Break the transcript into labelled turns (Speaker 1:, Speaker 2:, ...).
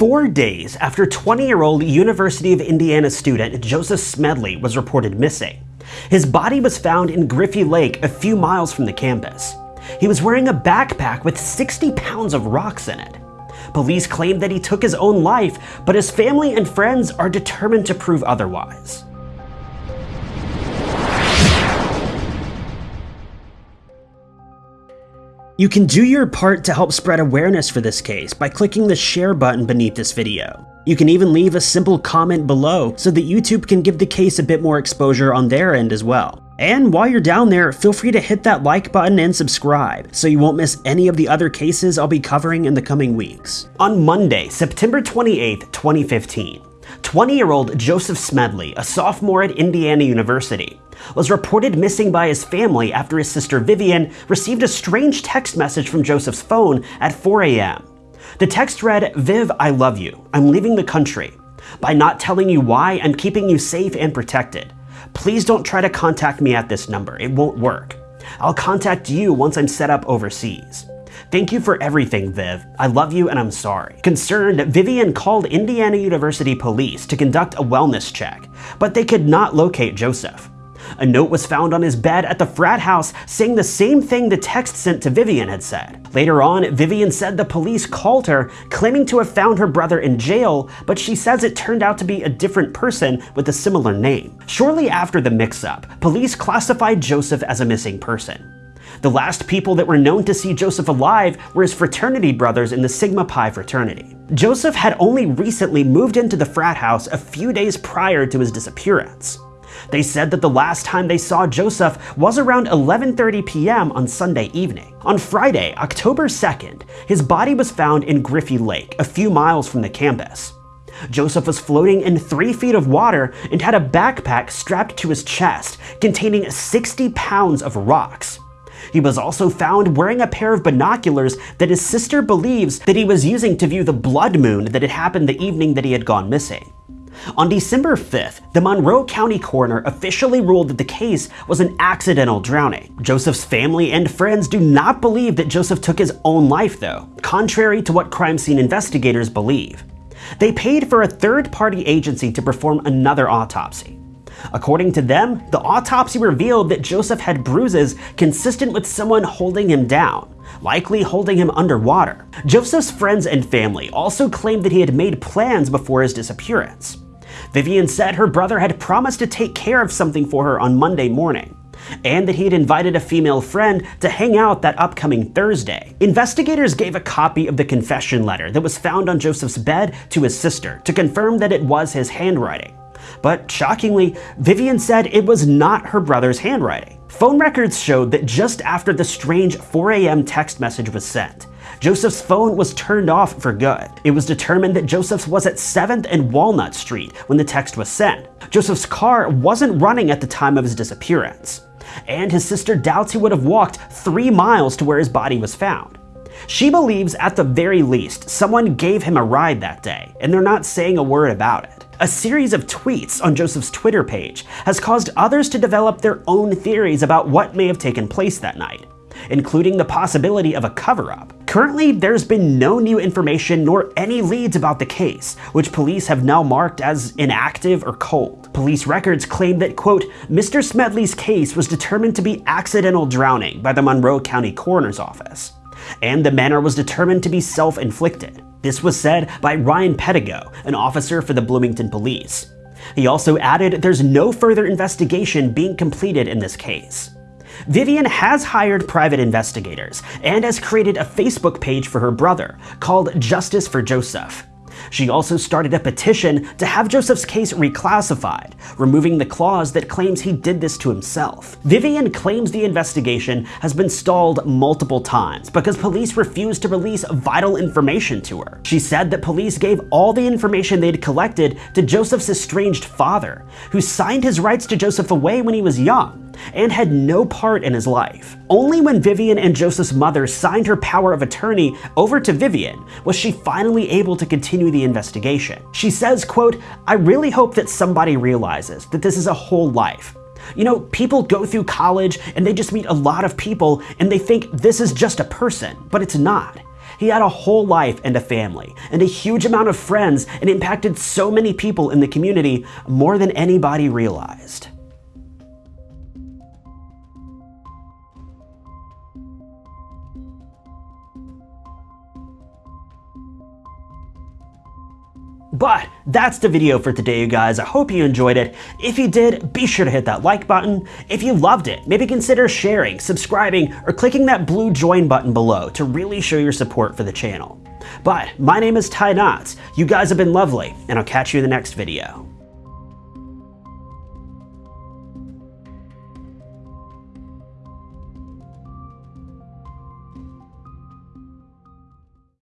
Speaker 1: Four days after 20-year-old University of Indiana student Joseph Smedley was reported missing, his body was found in Griffey Lake a few miles from the campus. He was wearing a backpack with 60 pounds of rocks in it. Police claim that he took his own life, but his family and friends are determined to prove otherwise. You can do your part to help spread awareness for this case by clicking the share button beneath this video. You can even leave a simple comment below so that YouTube can give the case a bit more exposure on their end as well. And while you're down there, feel free to hit that like button and subscribe so you won't miss any of the other cases I'll be covering in the coming weeks. On Monday, September 28, 2015, 20-year-old Joseph Smedley, a sophomore at Indiana University, was reported missing by his family after his sister Vivian received a strange text message from Joseph's phone at 4 a.m. The text read, Viv, I love you. I'm leaving the country. By not telling you why, I'm keeping you safe and protected. Please don't try to contact me at this number. It won't work. I'll contact you once I'm set up overseas. Thank you for everything, Viv. I love you and I'm sorry. Concerned, Vivian called Indiana University police to conduct a wellness check, but they could not locate Joseph. A note was found on his bed at the frat house saying the same thing the text sent to Vivian had said. Later on, Vivian said the police called her, claiming to have found her brother in jail, but she says it turned out to be a different person with a similar name. Shortly after the mix-up, police classified Joseph as a missing person. The last people that were known to see Joseph alive were his fraternity brothers in the Sigma Pi fraternity. Joseph had only recently moved into the frat house a few days prior to his disappearance. They said that the last time they saw Joseph was around 11.30 p.m. on Sunday evening. On Friday, October 2nd, his body was found in Griffey Lake, a few miles from the campus. Joseph was floating in three feet of water and had a backpack strapped to his chest containing 60 pounds of rocks. He was also found wearing a pair of binoculars that his sister believes that he was using to view the blood moon that had happened the evening that he had gone missing. On December 5th, the Monroe County coroner officially ruled that the case was an accidental drowning. Joseph's family and friends do not believe that Joseph took his own life though, contrary to what crime scene investigators believe. They paid for a third-party agency to perform another autopsy. According to them, the autopsy revealed that Joseph had bruises consistent with someone holding him down, likely holding him underwater. Joseph's friends and family also claimed that he had made plans before his disappearance. Vivian said her brother had promised to take care of something for her on Monday morning, and that he had invited a female friend to hang out that upcoming Thursday. Investigators gave a copy of the confession letter that was found on Joseph's bed to his sister to confirm that it was his handwriting. But shockingly, Vivian said it was not her brother's handwriting. Phone records showed that just after the strange 4 a.m. text message was sent, Joseph's phone was turned off for good. It was determined that Joseph's was at 7th and Walnut Street when the text was sent. Joseph's car wasn't running at the time of his disappearance, and his sister doubts he would have walked three miles to where his body was found. She believes at the very least someone gave him a ride that day, and they're not saying a word about it. A series of tweets on Joseph's Twitter page has caused others to develop their own theories about what may have taken place that night including the possibility of a cover-up. Currently, there's been no new information nor any leads about the case, which police have now marked as inactive or cold. Police records claim that, quote, Mr. Smedley's case was determined to be accidental drowning by the Monroe County Coroner's Office, and the manner was determined to be self-inflicted. This was said by Ryan Pedigo, an officer for the Bloomington Police. He also added there's no further investigation being completed in this case. Vivian has hired private investigators and has created a Facebook page for her brother called Justice for Joseph. She also started a petition to have Joseph's case reclassified, removing the clause that claims he did this to himself. Vivian claims the investigation has been stalled multiple times because police refused to release vital information to her. She said that police gave all the information they'd collected to Joseph's estranged father, who signed his rights to Joseph away when he was young and had no part in his life. Only when Vivian and Joseph's mother signed her power of attorney over to Vivian was she finally able to continue the investigation. She says, quote, I really hope that somebody realizes that this is a whole life. You know, people go through college and they just meet a lot of people and they think this is just a person, but it's not. He had a whole life and a family, and a huge amount of friends, and impacted so many people in the community more than anybody realized. But that's the video for today, you guys. I hope you enjoyed it. If you did, be sure to hit that like button. If you loved it, maybe consider sharing, subscribing, or clicking that blue join button below to really show your support for the channel. But my name is Ty Knotts. You guys have been lovely, and I'll catch you in the next video.